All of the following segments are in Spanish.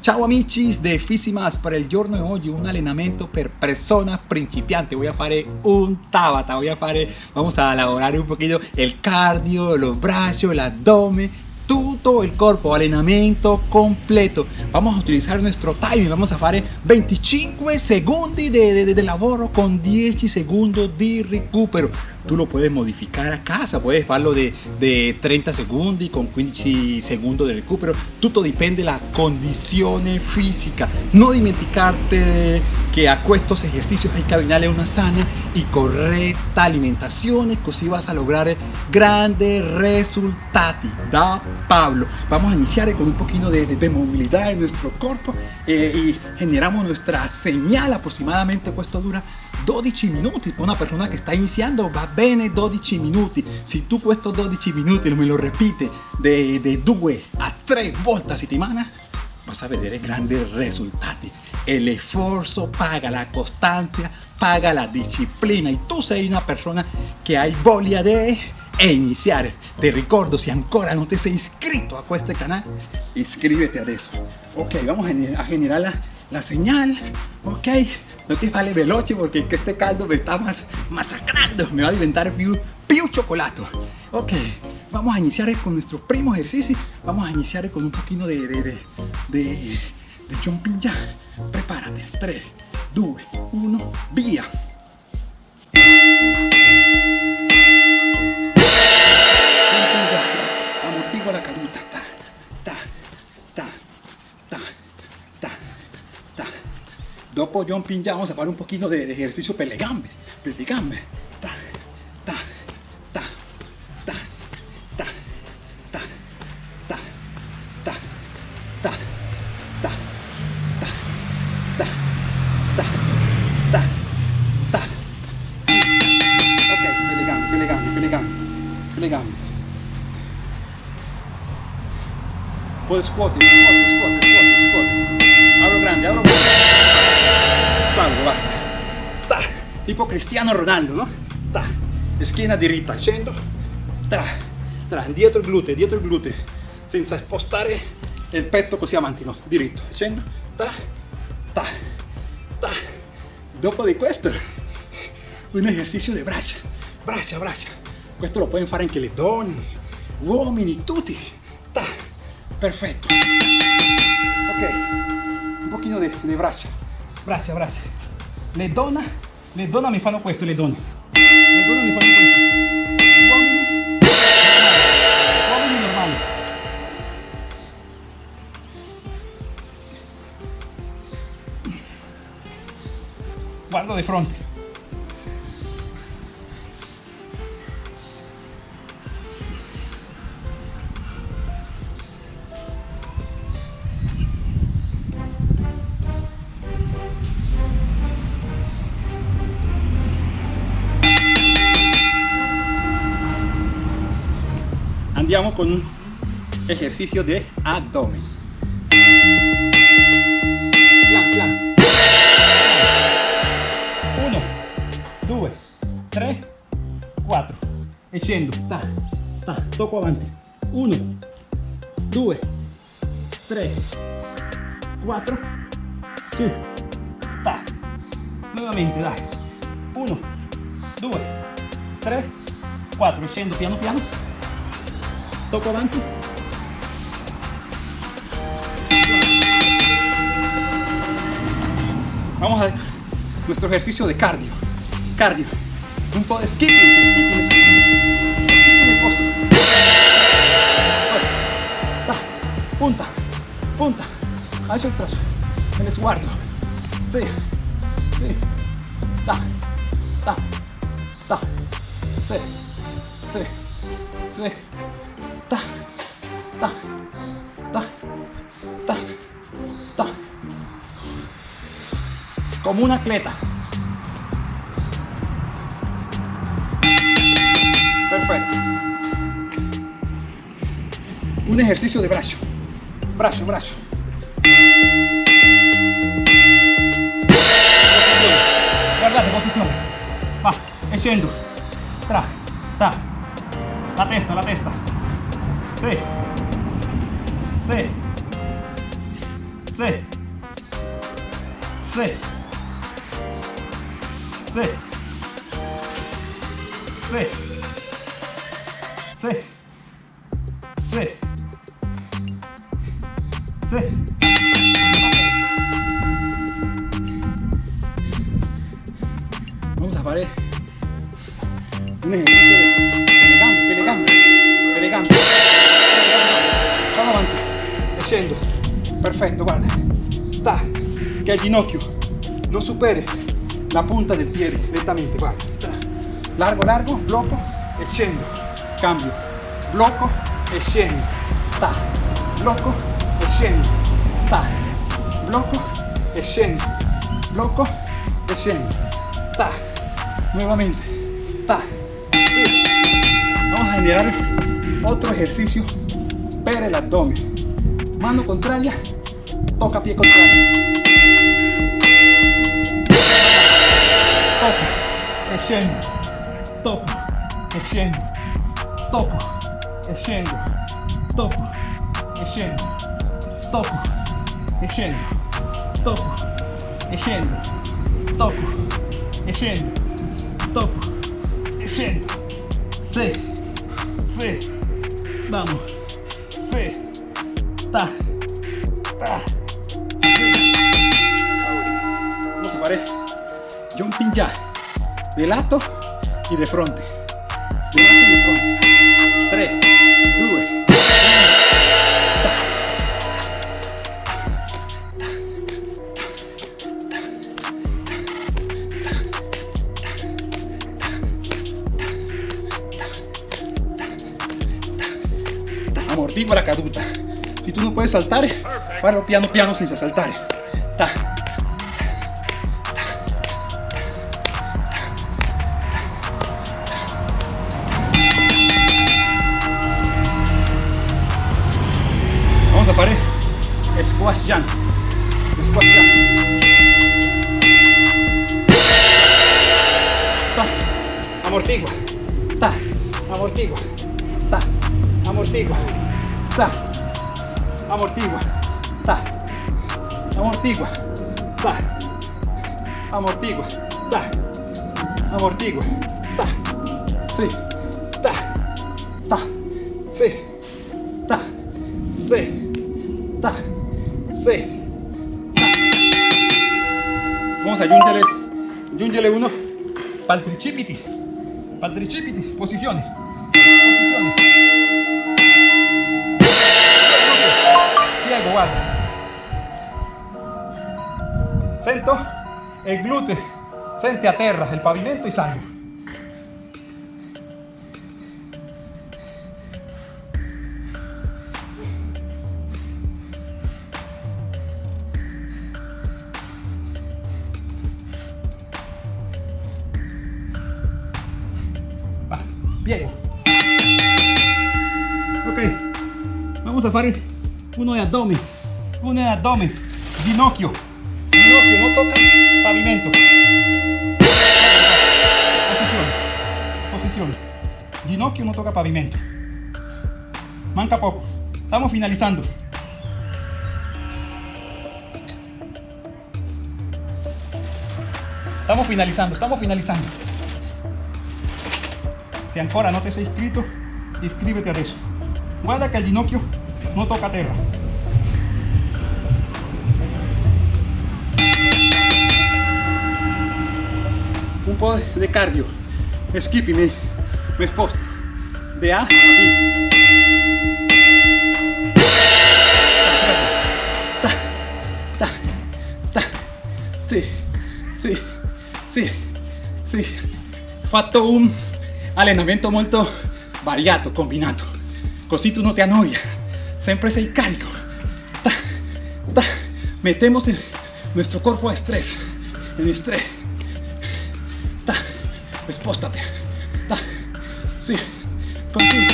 Ciao amici de Fisimas, per il giorno di oggi un allenamento per persona principiante. Voy a fare un tabata, voy a fare, vamos a elaborar un poquito el cardio, los brazos, el abdomen todo el cuerpo, allenamento completo. Vamos a utilizar nuestro timing vamos a fare 25 segundos de, de, de lavoro con 10 segundos de recupero tú lo puedes modificar a casa puedes farlo de, de 30 segundos con 15 segundos de recupero todo depende la condición física no dimenticarte que a estos ejercicios hay que abinarle una sana y correcta alimentación así vas a lograr grandes resultados. Da Pablo vamos a iniciar con un poquito de, de, movilidad en nuestro cuerpo eh, y generamos nuestra señal aproximadamente esto dura 12 minutos una persona que está iniciando va bene 12 minutos si tú estos 12 minutos me lo repites de, de 2 a 3 volte a settimana vas a ver grandes resultados. El esfuerzo paga la constancia paga la disciplina. Y tú sei una persona que hay voglia de iniciar. Te recuerdo si ancora no te sei inscrito a este canal inscríbete a eso. Ok vamos a generar la, la señal. Ok no te vale veloce porque este caldo me está más masacrando. Me va a inventar più, più chocolate ok vamos a iniciar con nuestro primo ejercicio. Vamos a iniciar con un poquito de de, de, de, de ya prepárate. 3 2 1 via dopo jumping ya vamos a hacer un poquito de, ejercicio per le gambe per le gambe ta, ta, ta, ta, ta, ta, ta, ta, ta, ta, ta, ta, ta, ta, ta. Ok, per le gambe, per le gambe, per Basta. Ta. Tipo Cristiano Ronaldo, no? Ta. Schiena diritta, scendo. Tra. Tra. Dietro il gluteo, dietro il gluteo. Senza spostare il petto così avanti, no? Diritto. Scendo. Ta. Ta. Ta. Dopo di questo, un esercizio di braccia. Braccia, braccia. Questo lo pueden fare anche le donne, uomini, tutti. Ta. Perfetto. Ok. Un pochino di, di braccia. Braccia, braccia. Le donne, le donne mi fanno questo, le donne. Le donne mi fanno questo. Uomini. Uomini normali. Guardo di fronte. iniciamos con un ejercicio de abdomen. Plan, plan. Uno, due, tres, quattro. Scendo, ta, ta, tocco avanti. Uno, due, tre, quattro, su, ta. Nuevamente, dai. Uno, due, tre, quattro. Scendo piano piano vamos a nuestro ejercicio de cardio. Cardio. Un poco de skipping punta punta. Hacia el trazo. El esguardo sí sí. Ta ta ta sí sí sí ta, ta, ta, ta, ta. Como una atleta. Perfecto. Un ejercicio de brazo. Brazo, brazo. Guardate, posizione. Va, e scendo. Tra, ta. La testa, la testa. せい。せい。せい。せい。せい。せい。せい。Scendo. Perfetto, guarda. Ta, che ginocchio non superi la punta del piede lentamente, guarda. Largo, largo, blocco e. Cambio. Blocco e scendo. Ta. Blocco e. Ta. Blocco e scendo. Blocco. Ta. Nuevamente. Ta. Vamos a generar otro ejercicio para el abdomen mano contraria, toca pie contrario. Toco, extiendo, toco, extiendo, toco, extiendo, toco, extiendo, toco, extiendo, toco, extiendo, toco, extiendo, toco, extiendo, fe, fe, vamos, fe está. Ah. No se pare. Jumping ya. De lato y de frente. De lato y de frente. Tres. Si tú no puedes saltar, farlo piano piano senza saltare. Ta. Vamos a fare squash jump. Squash jump. Ta. Amortigua. Ta. Amortigua. Ta. Amortigua. Ta. Amortigua. Ta. Amortigua. Ta. Amortigua. Ta. Amortigua. Ta. Sí. Ta. Ta. Sí. Ta. Sí. Ta. Sí. Vamos a giungere, giungere uno para el tricipiti. Para Sento il glute, senti a il pavimento e salgo. Piego. Ok, vamos a fare uno de abdomen, uno de abdomen, ginocchio, ginocchio, no toca pavimento. Posizione, posizione, ginocchio no toca pavimento. Manca poco, estamos finalizando. Estamos finalizando, estamos finalizando. Si ancora no te sei iscrito, iscríbete adesso. Guarda che il ginocchio non tocca terra. Un po' di cardio. Skipping, mi sposto. De A a B. Ta, ta, sì, sì, sì. Fatto un allenamento molto variato, combinato. Così tu no te annoia. Siempre sei carico. Ta, ta. Metemos en nuestro cuerpo estrés. En estrés. Pues, Espóstate. Da. Sí. Continúa.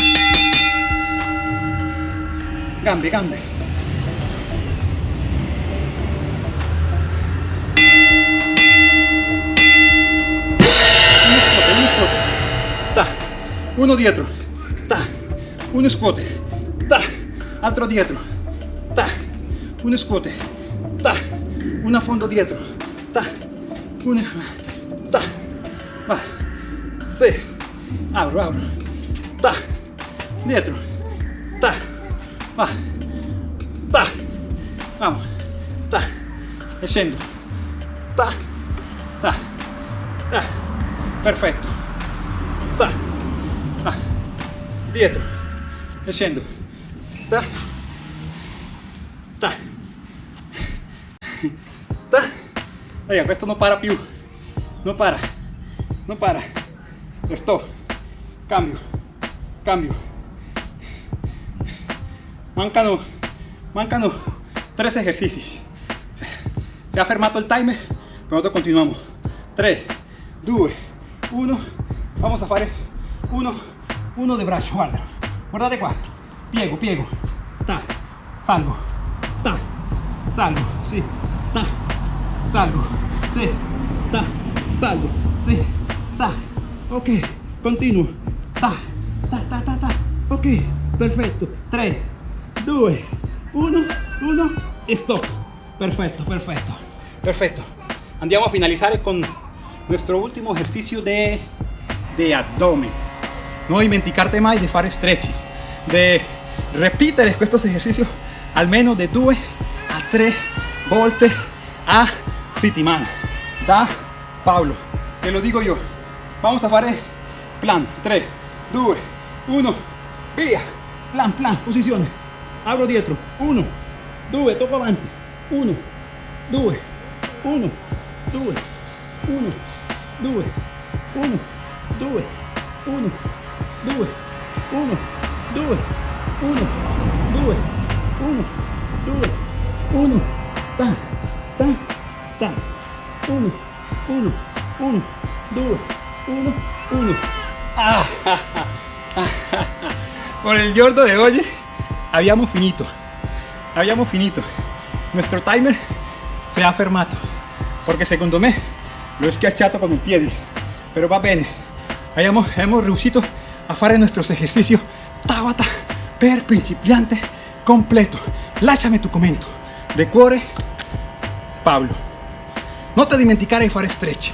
Grande, grande. Un Da. Uno dietro. Da. Un escote. Da. Altro dietro. Da. Un escote. Da. una fondo dietro. Da. Un escote. Da. Va sì, apro, apro, ta, dietro, ta, va, ta, vamos, ta, scendo, ta, ta, ta, perfetto, ta, va, dietro, scendo, ta, ta, ta, Oiga, questo non para più, non para, non para, stop, cambio, cambio, mancano, mancano tres ejercicios, se ha fermato il timer, nosotros continuamos, 3, 2, 1, vamos a fare uno, uno de braccio, guarda, guardate qua, piego, piego, ta, salgo, ta, salgo, sì, ta, salgo, sì, ta, salgo, sì, ta, ok, continuo, ta, ta, ta, ta, ta, ok, perfetto, 3, 2, 1, 1 e stop, perfetto, perfetto, perfetto, andiamo a finalizar con nuestro último ejercicio de, de abdomen, no dimenticarte mai di fare stretching, de repetir estos ejercicios almeno de 2 a 3 volte a settimana da Paolo te lo digo yo vamos a fare plan 3 2 1 via plan plan posizione apro dietro 1 2 tocco avanti 1 2 1 2 1 2 1 2 1 2 1 2 1 2 1 2 1 ta ta ta. 1 1 1 2 1 1 ah, por el giorno de hoy habíamos finito. Habíamos finito. Nuestro timer se ha fermato porque secondo me lo he con il piede pero va bene abbiamo, hemos riuscito a fare nuestros ejercicios Tabata per principiante completo. Lasciami tu commento de cuore Pablo. Non ti dimenticare di fare stretch